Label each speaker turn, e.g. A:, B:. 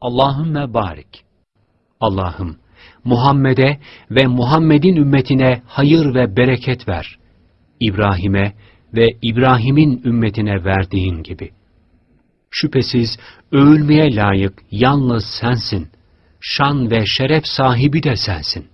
A: Allahümme barik. Allah'ım Muhammed'e ve Muhammed'in ümmetine hayır ve bereket ver. İbrahim'e ve İbrahim'in ümmetine verdiğin gibi. Şüphesiz övülmeye layık yalnız sensin. Şan ve şeref sahibi de sensin.